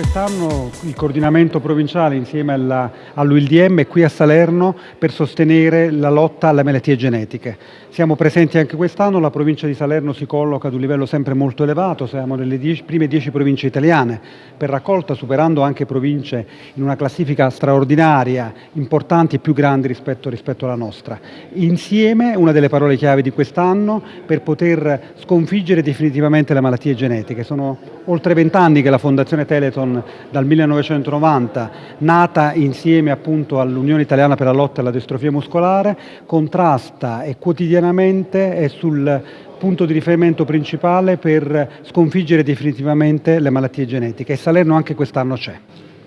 quest'anno il coordinamento provinciale insieme all'UILDM è qui a Salerno per sostenere la lotta alle malattie genetiche. Siamo presenti anche quest'anno, la provincia di Salerno si colloca ad un livello sempre molto elevato, siamo nelle dieci, prime dieci province italiane per raccolta, superando anche province in una classifica straordinaria, importanti e più grandi rispetto, rispetto alla nostra. Insieme, una delle parole chiave di quest'anno, per poter sconfiggere definitivamente le malattie genetiche. Sono oltre vent'anni che la Fondazione Teleton dal 1990, nata insieme appunto all'Unione Italiana per la lotta alla distrofia muscolare, contrasta e quotidianamente è sul punto di riferimento principale per sconfiggere definitivamente le malattie genetiche e Salerno anche quest'anno c'è.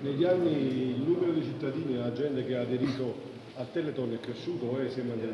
Negli anni il numero di cittadini e la gente che ha aderito al Teleton è cresciuto o è sempre?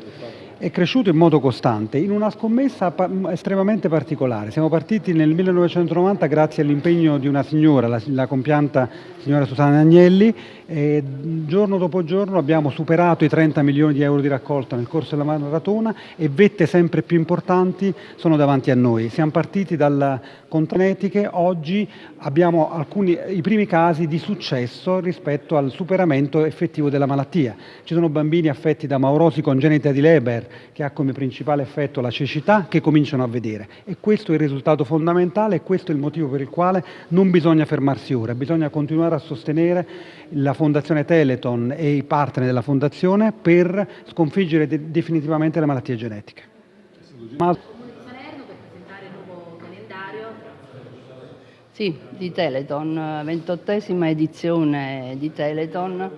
È cresciuto in modo costante, in una scommessa estremamente particolare. Siamo partiti nel 1990 grazie all'impegno di una signora, la, la compianta signora Susanna Agnelli, e giorno dopo giorno abbiamo superato i 30 milioni di euro di raccolta nel corso della maratona e vette sempre più importanti sono davanti a noi. Siamo partiti dalla contanetiche, oggi abbiamo alcuni, i primi casi di successo rispetto al superamento effettivo della malattia. Ci sono bambini affetti da maurosi congenita di Leber, che ha come principale effetto la cecità, che cominciano a vedere. E questo è il risultato fondamentale e questo è il motivo per il quale non bisogna fermarsi ora, bisogna continuare a sostenere la Fondazione Teleton e i partner della Fondazione per sconfiggere de definitivamente le malattie genetiche. Ma... Sì, di Teleton, ventottesima edizione di Teleton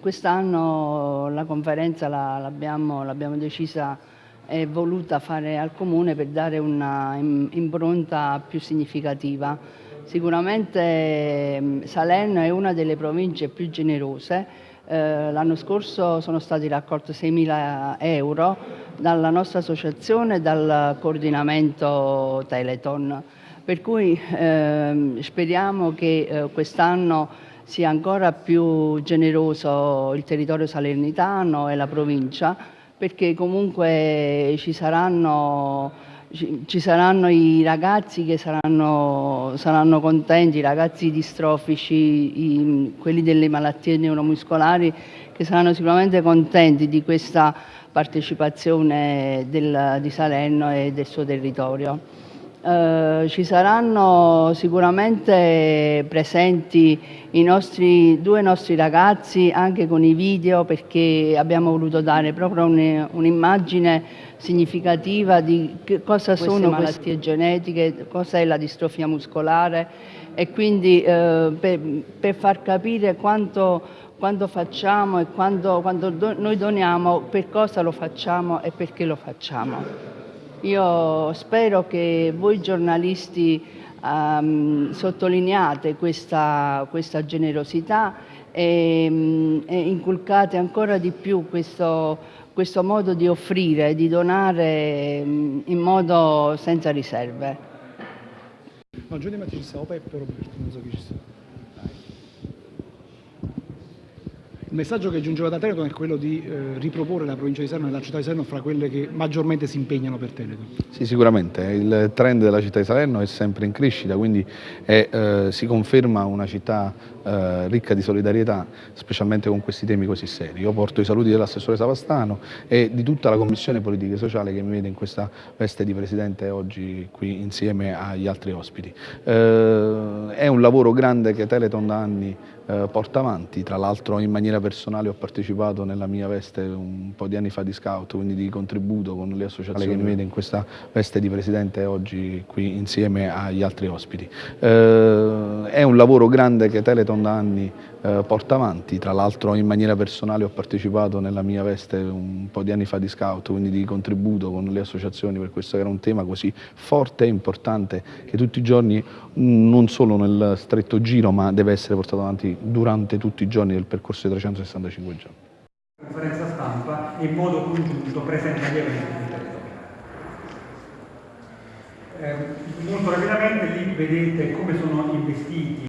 quest'anno la conferenza l'abbiamo decisa e voluta fare al Comune per dare una impronta più significativa. Sicuramente mm, Salerno è una delle province più generose, eh, l'anno scorso sono stati raccolti 6.000 euro dalla nostra associazione e dal coordinamento Teleton, per cui eh, speriamo che eh, quest'anno sia ancora più generoso il territorio salernitano e la provincia perché comunque ci saranno, ci saranno i ragazzi che saranno, saranno, contenti, i ragazzi distrofici, i, quelli delle malattie neuromuscolari che saranno sicuramente contenti di questa partecipazione del, di Salerno e del suo territorio. Eh, ci saranno sicuramente presenti i nostri, due nostri ragazzi anche con i video perché abbiamo voluto dare proprio un'immagine significativa di cosa queste sono malattie genetiche, cosa è la distrofia muscolare e quindi eh, per, per, far capire quanto, quanto facciamo e quando, quando do, noi doniamo, per cosa lo facciamo e perché lo facciamo. Io spero che voi giornalisti um, sottolineate questa, questa generosità e, um, e, inculcate ancora di più questo, questo modo di offrire, di donare um, in modo senza riserve. No, di mattina ci stavo Peppe Roberto, non so chi ci sta. Il messaggio che giungeva da Teleton è quello di eh, riproporre la provincia di Salerno e la città di Salerno fra quelle che maggiormente si impegnano per Teleton. Sì, sicuramente. Il trend della città di Salerno è sempre in crescita, quindi è, eh, si conferma una città eh, ricca di solidarietà, specialmente con questi temi così seri. Io porto i saluti dell'assessore Savastano e di tutta la Commissione Politica e Sociale che mi vede in questa veste di Presidente oggi qui insieme agli altri ospiti. Eh, è un lavoro grande che Teleton da anni eh, porta avanti, tra l'altro in maniera personale ho partecipato nella mia veste un po' di anni fa di scout, quindi di contributo con le associazioni che mi vede in questa veste di Presidente oggi qui insieme agli altri ospiti. Eh, è un lavoro grande che Teleton da anni eh, porta avanti, tra l'altro in maniera personale ho partecipato nella mia veste un po' di anni fa di scout, quindi di contributo con le associazioni per questo che era un tema così forte e importante che tutti i giorni, non solo nel stretto giro, ma deve essere portato avanti durante tutti i giorni del percorso di 365 giorni. Conferenza stampa in modo congiunto presenta gli eventi di territorio. Eh, molto rapidamente lì vedete come sono investiti